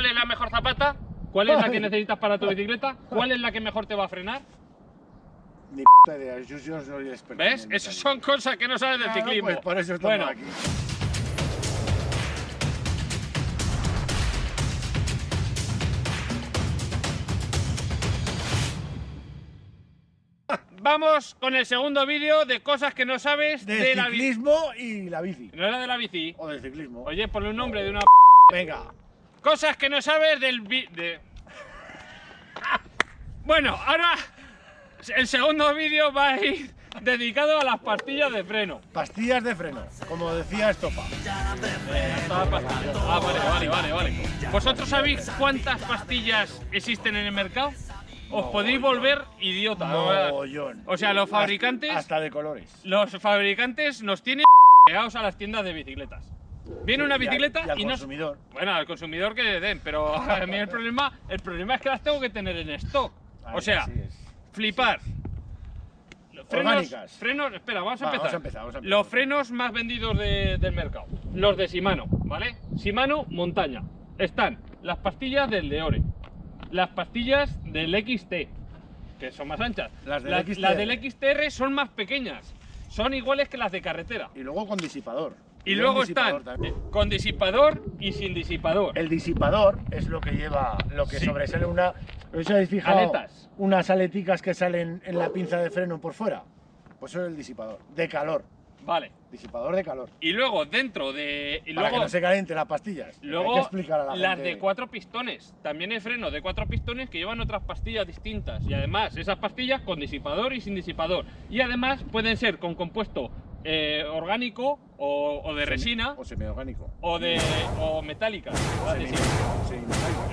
¿Cuál es la mejor zapata? ¿Cuál es la que necesitas para tu bicicleta? ¿Cuál es la que mejor te va a frenar? Ni p idea, yo, yo soy experto. ¿Ves? Esas son cosas que no sabes del Claro, ciclismo. pues por eso estamos bueno, aquí. vamos con el segundo vídeo de cosas que no sabes De, de la bici. ciclismo y la bici. No era de la bici. O del ciclismo. Oye, ponle un nombre de una Venga. Cosas que no sabes del de... Bueno, ahora el segundo vídeo va a ir dedicado a las pastillas de freno. Pastillas de freno, como decía Estopa. Ah, vale, vale, vale, vale. ¿Vosotros sabéis cuántas pastillas existen en el mercado? Os podéis volver idiota. Mogollón. O sea, los fabricantes- Hasta de colores. Los fabricantes nos tienen pegados a las tiendas de bicicletas. Viene una Y al- bicicleta y al y no consumidor. Bueno, al consumidor que le den, pero a mí el problema, el problema es que las tengo que tener en stock. O sea, flipar. Frenos, frenos, espera, vamos a Va, empezar. vamos a empezar, vamos a empezar. Los frenos más vendidos de- del mercado. Los de Shimano, ¿vale? Shimano montaña. Están las pastillas del Deore, las pastillas del XT, que son más anchas. Las del las, XTR. las del XTR son más pequeñas. Son iguales que las de carretera. Y luego con disipador. Y luego están también. eh, con disipador y sin disipador. El disipador es lo que lleva, lo que Sí. sobresale una. ¿Os habéis fijado? Aletas. Unas aleticas que salen en la pinza de freno por fuera. Pues eso es el disipador. De calor. Vale. Disipador de calor. Y luego dentro de. Y Para luego, que no se calienten las pastillas. Hay luego que explicar a la las gente. de cuatro pistones. También hay freno de cuatro pistones que llevan otras pastillas distintas. Y además, esas pastillas con disipador y sin disipador. Y además pueden ser con compuesto eh, orgánico o, o de Semi- resina O semiorgánico. o de. o metálica. Sí. Eh,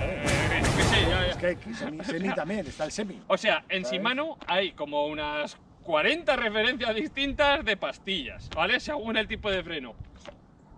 ¿eh? Es que hay que semi, semi también, está el semi. O sea, en ¿Sabes? Shimano hay como unas 40 referencias distintas de pastillas, ¿vale? Según el tipo de freno.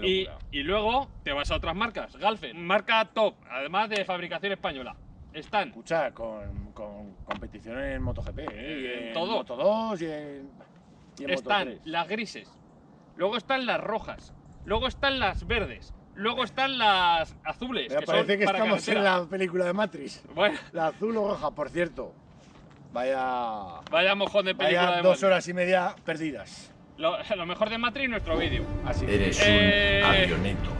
Y, luego te vas a otras marcas. Galfen, marca top, además de fabricación española. Están Escucha, con, con competición en MotoGP, ¿eh? En Y todo. Moto 2 y en, y en están Moto 3. las grises, luego están las rojas, luego están las verdes, luego están las azules. Mira, que parece son que para estamos en la película de Matrix. Bueno, La azul o roja, por cierto. Vaya, vaya mojón de película vaya de dos horas y media perdidas. Lo, lo mejor de Matrix nuestro vídeo. Así. Eres Eh, un avioneto.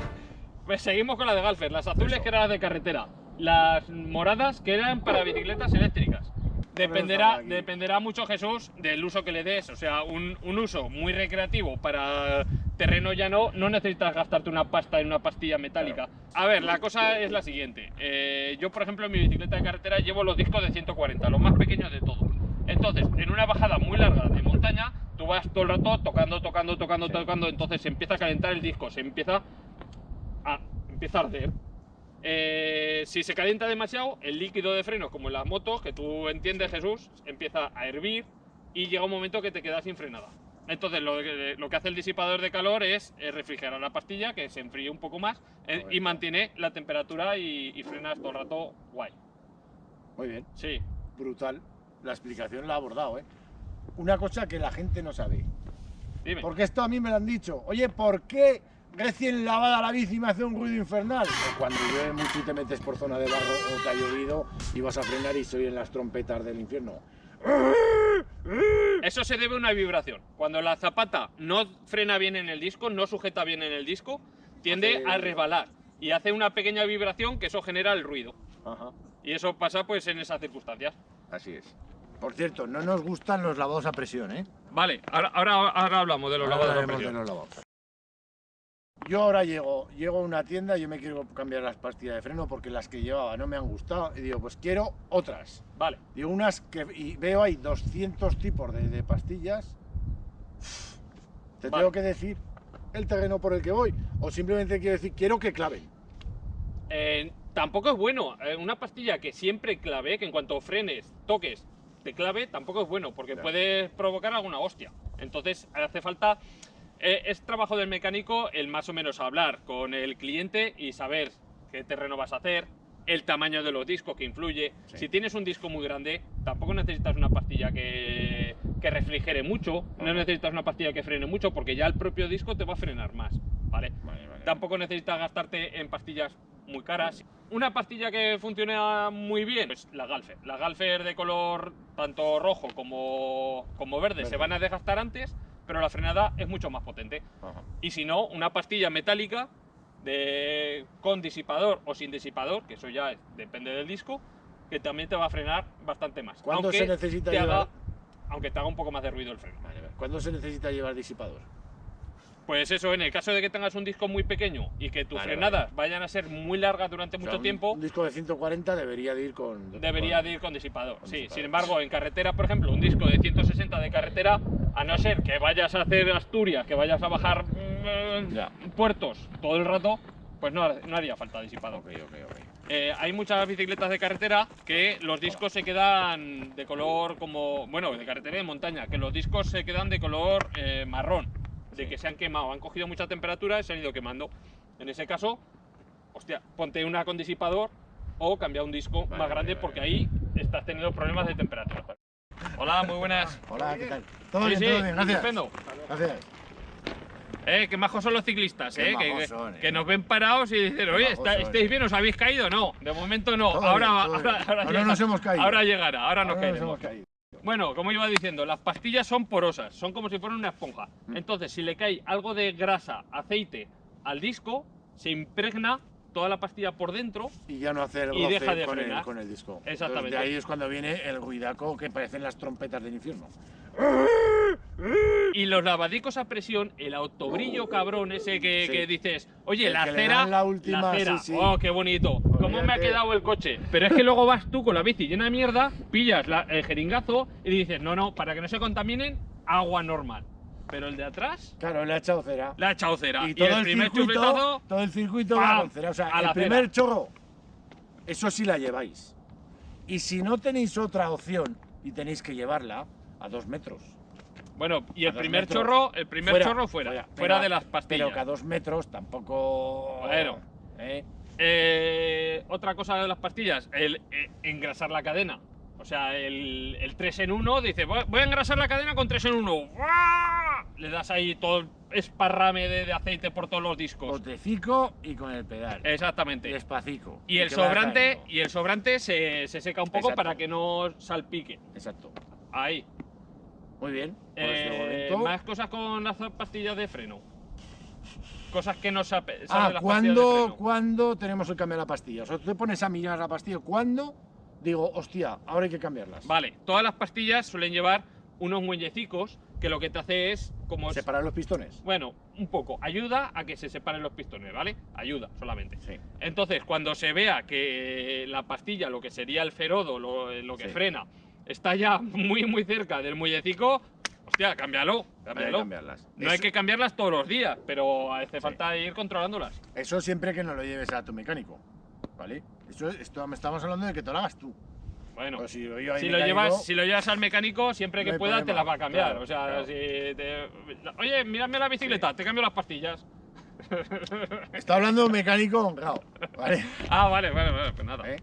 Pues seguimos con la de Galfer, las azules Eso. que eran las de carretera, las moradas que eran para bicicletas eléctricas. Dependerá, dependerá mucho Jesús del uso que le des, o sea, un, un uso muy recreativo para terreno llano, no necesitas gastarte una pasta en una pastilla metálica. A ver, la cosa es la siguiente, eh, yo por ejemplo en mi bicicleta de carretera llevo los discos de 140, los más pequeños de todos. Entonces, en una bajada muy larga de montaña, tú vas todo el rato tocando, tocando, tocando, tocando, entonces se empieza a calentar el disco, se empieza a, empieza a arder. Eh, si se calienta demasiado, el líquido de freno, como en las motos, que tú entiendes, Jesús, empieza a hervir y llega un momento que te quedas sin frenada. Entonces, lo que, lo que hace el disipador de calor es eh, refrigerar la pastilla, que se enfríe un poco más eh, y mantiene la temperatura y, y frenas todo el rato guay. Muy bien, Sí, brutal. La explicación la ha abordado, ¿eh? Una cosa que la gente no sabe. dime. Porque esto a mí me lo han dicho. Oye, ¿por qué recién lavada la bici me hace un ruido infernal? Cuando llueve mucho y te metes por zona de barro o te ha llovido y vas a frenar y soy en las trompetas del infierno. Eso se debe a una vibración. Cuando la zapata no frena bien en el disco, no sujeta bien en el disco, tiende Hace- a resbalar y hace una pequeña vibración que eso genera el ruido. Ajá. Y eso pasa pues en esas circunstancias. Así es. Por cierto, no nos gustan los lavados a presión, ¿eh? Vale, ahora, ahora, ahora hablamos de los Ahora lavados a hablaremos presión. de los lavados. Yo ahora llego, llego a una tienda, yo me quiero cambiar las pastillas de freno porque las que llevaba no me han gustado y digo, pues quiero otras. Vale, Digo, unas que y veo ahí 200 tipos de, de pastillas. Te Vale. tengo que decir el terreno por el que voy o simplemente quiero decir, quiero que claven. eh, tampoco es bueno. eh, una pastilla que siempre clave, que en cuanto frenes, toques, te clave, tampoco es bueno, porque puede provocar alguna hostia. Entonces hace falta. Eh, es trabajo del mecánico el más o menos hablar con el cliente y saber qué terreno vas a hacer, el tamaño de los discos que influye. Sí. Si tienes un disco muy grande, tampoco necesitas una pastilla que, que refrigere mucho, no necesitas una pastilla que frene mucho, porque ya el propio disco te va a frenar más. ¿vale? Tampoco necesitas gastarte en pastillas muy caras. una pastilla que funciona muy bien, pues la Galfer. La Galfer de color tanto rojo como, como verde, se van a desgastar antes, pero la frenada es mucho más potente. Ajá. Y si no, una pastilla metálica de, con disipador o sin disipador, que eso ya es- depende del disco, que también te va a frenar bastante más. ¿Cuándo aunque se necesita te haga- llevar? aunque te haga un poco más de ruido el freno. Vale, vale. ¿Cuándo se necesita llevar disipador? Pues eso, en el caso de que tengas un disco muy pequeño y que tus Vale, frenadas vayan a ser muy largas durante O sea, mucho un- tiempo, Un disco de 140 debería de ir con. debería de ir con disipador. con sí, disipador. sin embargo, en carretera, por ejemplo, un disco de 160 de carretera, a no ser que vayas a hacer Asturias, que vayas a bajar mm, Ya. puertos todo el rato, pues no, no haría falta disipador. Ok, ok, ok. Eh, hay muchas bicicletas de carretera que los discos se quedan de color como, bueno, de carretera y de montaña, que los discos se quedan de color eh, marrón, de que se han quemado, han cogido mucha temperatura y se han ido quemando. En ese caso, hostia, ponte una con disipador o cambia un disco Vale, más grande vale, porque vale. ahí estás teniendo problemas de temperatura. Hola, muy buenas. Hola, ¿qué tal? Todo Sí, bien, sí, todo bien, gracias. estupendo. Gracias. Eh, qué majos son los ciclistas, eh, que, que- son, eh. que nos ven parados y dicen, oye, está- ¿estáis eh. bien? ¿Os habéis caído? No, de momento no. Todo ahora, bien, ahora, ahora Ahora llega- nos hemos caído. Ahora llegará, ahora nos Ahora nos caeremos. hemos caído. Bueno, como iba diciendo, las pastillas son porosas, son como si fueran una esponja. Mm. Entonces, si le cae algo de grasa, aceite al disco, se impregna toda la pastilla por dentro Y ya no hace el Y deja de con, el, frenar. con el disco. Exactamente. Entonces, de ahí es cuando viene el ruidaco que parecen las trompetas del infierno. y los lavadicos a presión, el autobrillo cabrón ese que, Sí. que dices, oye, El la que cera, la última, cera, sí, sí. oh, qué bonito, cómo me ha quedado el coche. Pero es que luego vas tú con la bici llena de mierda, pillas la- el jeringazo y dices, no, no, para que no se contaminen, agua normal. Pero el de atrás, Claro, le ha echado cera. la ha echado cera. Y todo el el, primer circuito, todo el circuito va con cera. O sea, a el la primer cera. chorro, eso sí la lleváis. Y si no tenéis otra opción y tenéis que llevarla a dos metros. Bueno, y el primer metros. chorro, el primer chorro fuera, fuera, Pero- de las pastillas. Pero que a dos metros tampoco. Bueno. ¿eh? Eh, otra cosa de las pastillas, el eh, engrasar la cadena. O sea, el, el 3 en 1 dice, voy a engrasar la cadena con 3 en 1. Le das ahí todo el esparrame de, de aceite por todos los discos. Botecico y con el pedal. Exactamente. Despacico. Y el que vaya sobrante, y el sobrante se, se seca un poco Exacto. para que no salpique. Exacto. Ahí. Muy bien. Pues de Eh, más cosas con las pastillas de freno. Cosas que no sabe, Ah, las de ¿cuándo. ¿cuándo tenemos que cambiar la pastilla? O sea, tú te pones a mirar la pastilla. ¿Cuándo? Digo, hostia, ahora hay que cambiarlas. Vale, todas las pastillas suelen llevar unos muellecicos que lo que te hace es como es- Separar los pistones. bueno, un poco ayuda a que se separen los pistones, ¿vale? Ayuda solamente. Sí. Entonces, cuando se vea que la pastilla, lo que sería el ferodo, lo, lo que Sí. frena, está ya muy muy cerca del muellecico, hostia, cámbialo, Hay cámbialo. cambiarlas. No hay Eso- que cambiarlas todos los días, pero hace Sí. falta ir controlándolas. Eso siempre que no lo lleves a tu mecánico. ¿Vale? Eso, esto estamos hablando de que te lo hagas tú. Bueno, Pero si lo, si llevas, si lo llevas al mecánico, siempre que pueda te las va a cambiar. claro, o sea, claro. si te- Oye, mírame la bicicleta, te cambio las pastillas. Está hablando un mecánico honrado. ¿Vale? Ah, vale, vale, vale, pues nada. ¿Eh?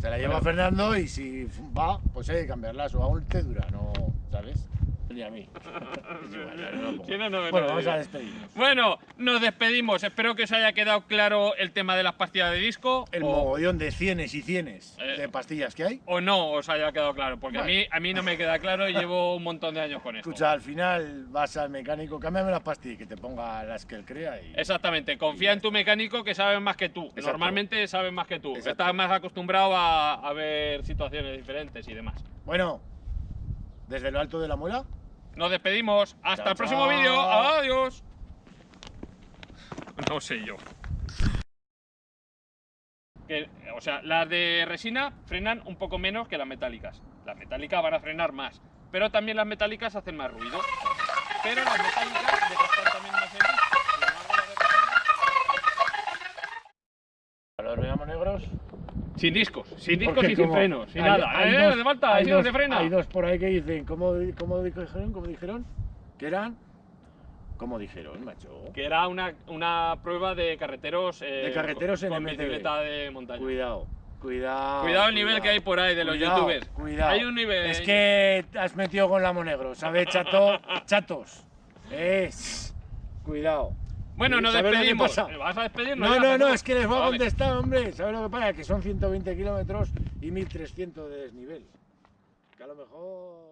Se la lleva Fernando y si va, pues hay que cambiarlas. O aún te dura, ¿no? ¿Sabes? Ni a mí. Es igual, ya no lo pongo. ¿Quién no me bueno, vamos a despedirnos. Bueno, nos despedimos. Espero que os haya quedado claro el tema de las pastillas de disco. El o, mogollón de cienes y cienes. Eh. de pastillas que hay. o no os haya quedado claro, porque a, mí, a mí no me queda claro y llevo un montón de años con esto. Escucha, al final vas al mecánico, cámbiame las pastillas y que te ponga las que él crea y... Exactamente, confía en tu mecánico que sabe más que tú. Exacto. Normalmente sabe más que tú. Exacto. Estás más acostumbrado a, a ver situaciones diferentes y demás. Bueno, desde lo alto de la muela, Nos despedimos. Hasta Chao, el próximo vídeo. Adiós. No sé yo. Que, o sea, las de resina frenan un poco menos que las metálicas. Las metálicas van a frenar más. Pero también las metálicas hacen más ruido. Pero las metálicas desgastan los negros. Sin discos, sin discos y sin como frenos, sin hay- nada. hay ¿Eh? dos- ¿De falta? hay ¿Sí no dos- se frena? Hay dos por ahí que dicen, ¿cómo, cómo dijeron? ¿Cómo dijeron? Que eran... ¿Cómo dijeron, macho? Que era una, una prueba de carreteros, eh, De carreteros en con bicicleta de montaña. Cuidado, cuidado. Cuidado el nivel que hay por ahí de los Cuidado, youtubers. Cuidado. Hay un nivel. Es que has metido con la monegro, ¿sabes, chato? Chatos. Es. Cuidado. Bueno, nos ¿Sabes lo que despedimos. ¿Vas a despedirnos? No, ya? no, no, Pasamos. es que les voy a contestar, hombre. ¿Sabes lo que pasa? Que son 120 kilómetros y 1300 de desnivel. Que a lo mejor.